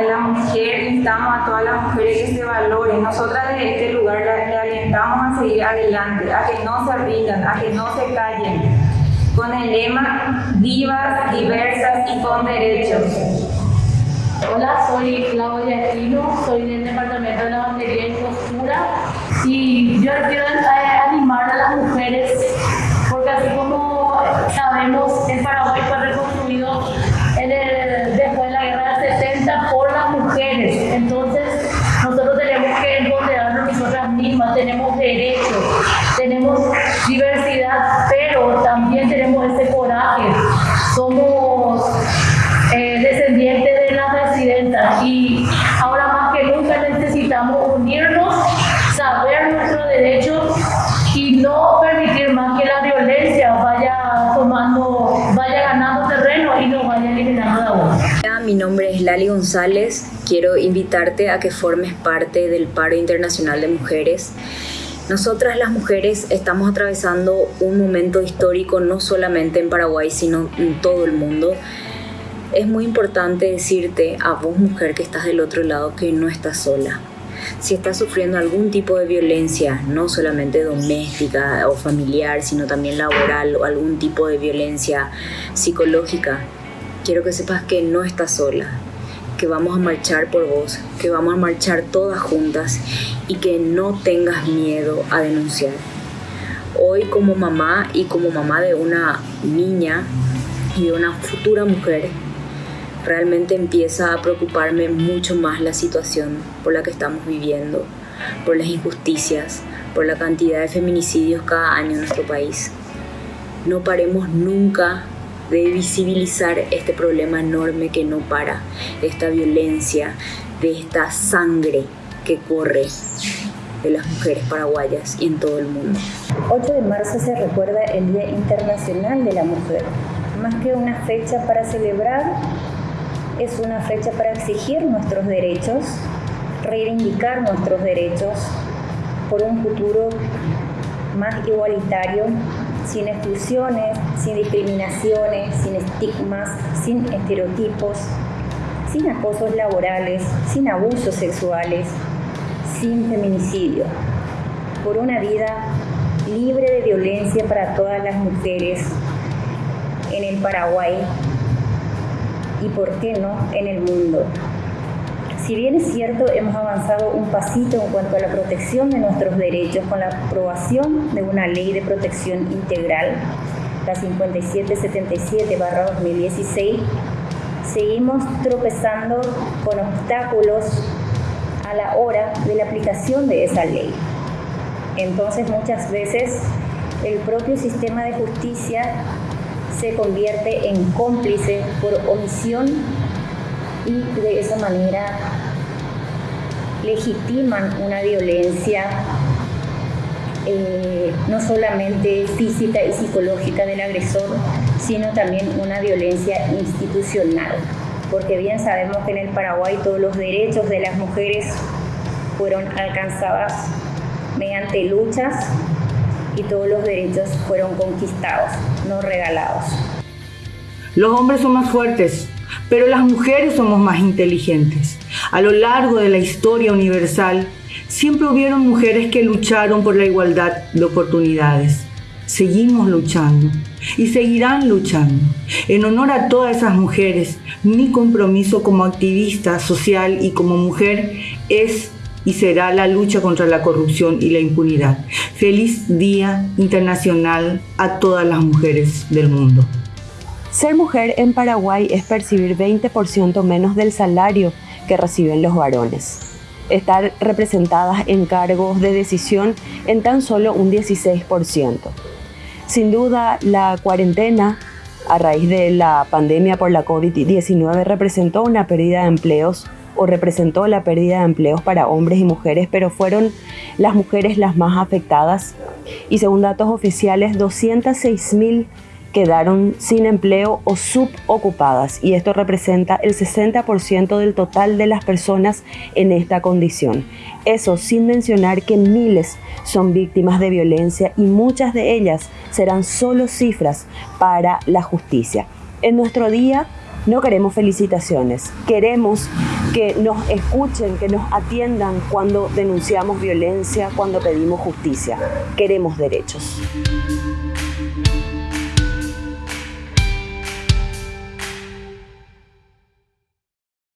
de la mujer, instamos a todas las mujeres que se valoren. Nosotras desde este lugar le, alentamos a seguir adelante, a que no se rindan, a que no se callen, con el lema vivas, diversas y con derechos. Hola, soy Claudia Aquino, soy del Departamento de Lavandería y Costura y yo quiero animar a las mujeres porque así como sabemos pero también tenemos ese coraje, somos eh, descendientes de las residentas y ahora más que nunca necesitamos unirnos, saber nuestros derechos y no permitir más que la violencia vaya tomando, vaya ganando terreno y nos vaya eliminando la voz. Mi nombre es Lali González, quiero invitarte a que formes parte del paro internacional de mujeres. Nosotras las mujeres estamos atravesando un momento histórico no solamente en Paraguay, sino en todo el mundo. Es muy importante decirte a vos mujer que estás del otro lado que no estás sola. Si estás sufriendo algún tipo de violencia, no solamente doméstica o familiar, sino también laboral o algún tipo de violencia psicológica, quiero que sepas que no estás sola, que vamos a marchar por vos, que vamos a marchar todas juntas y que no tengas miedo a denunciar. Hoy como mamá y como mamá de una niña y de una futura mujer, realmente empieza a preocuparme mucho más la situación por la que estamos viviendo, por las injusticias, por la cantidad de feminicidios cada año en nuestro país. No paremos nunca de visibilizar este problema enorme que no para, esta violencia, de esta sangre que corre de las mujeres paraguayas y en todo el mundo. 8 de marzo se recuerda el Día Internacional de la Mujer. Más que una fecha para celebrar, es una fecha para exigir nuestros derechos, reivindicar nuestros derechos por un futuro más igualitario sin exclusiones, sin discriminaciones, sin estigmas, sin estereotipos, sin acosos laborales, sin abusos sexuales, sin feminicidio, por una vida libre de violencia para todas las mujeres en el Paraguay y, por qué no, en el mundo. Si bien es cierto, hemos avanzado un pasito en cuanto a la protección de nuestros derechos con la aprobación de una ley de protección integral, la 5777-2016, seguimos tropezando con obstáculos a la hora de la aplicación de esa ley. Entonces muchas veces el propio sistema de justicia se convierte en cómplice por omisión y de esa manera legitiman una violencia eh, no solamente física y psicológica del agresor, sino también una violencia institucional, porque bien sabemos que en el Paraguay todos los derechos de las mujeres fueron alcanzados mediante luchas y todos los derechos fueron conquistados, no regalados. Los hombres son más fuertes, pero las mujeres somos más inteligentes. A lo largo de la historia universal, siempre hubieron mujeres que lucharon por la igualdad de oportunidades. Seguimos luchando y seguirán luchando. En honor a todas esas mujeres, mi compromiso como activista social y como mujer es y será la lucha contra la corrupción y la impunidad. Feliz Día Internacional a todas las mujeres del mundo. Ser mujer en Paraguay es percibir 20% menos del salario que reciben los varones. Estar representadas en cargos de decisión en tan solo un 16%. Sin duda, la cuarentena a raíz de la pandemia por la COVID-19 representó una pérdida de empleos o representó la pérdida de empleos para hombres y mujeres, pero fueron las mujeres las más afectadas. Y según datos oficiales, 206 mil quedaron sin empleo o subocupadas y esto representa el 60% del total de las personas en esta condición. Eso sin mencionar que miles son víctimas de violencia y muchas de ellas serán solo cifras para la justicia. En nuestro día No queremos felicitaciones, queremos que nos escuchen, que nos atiendan cuando denunciamos violencia, cuando pedimos justicia. Queremos derechos.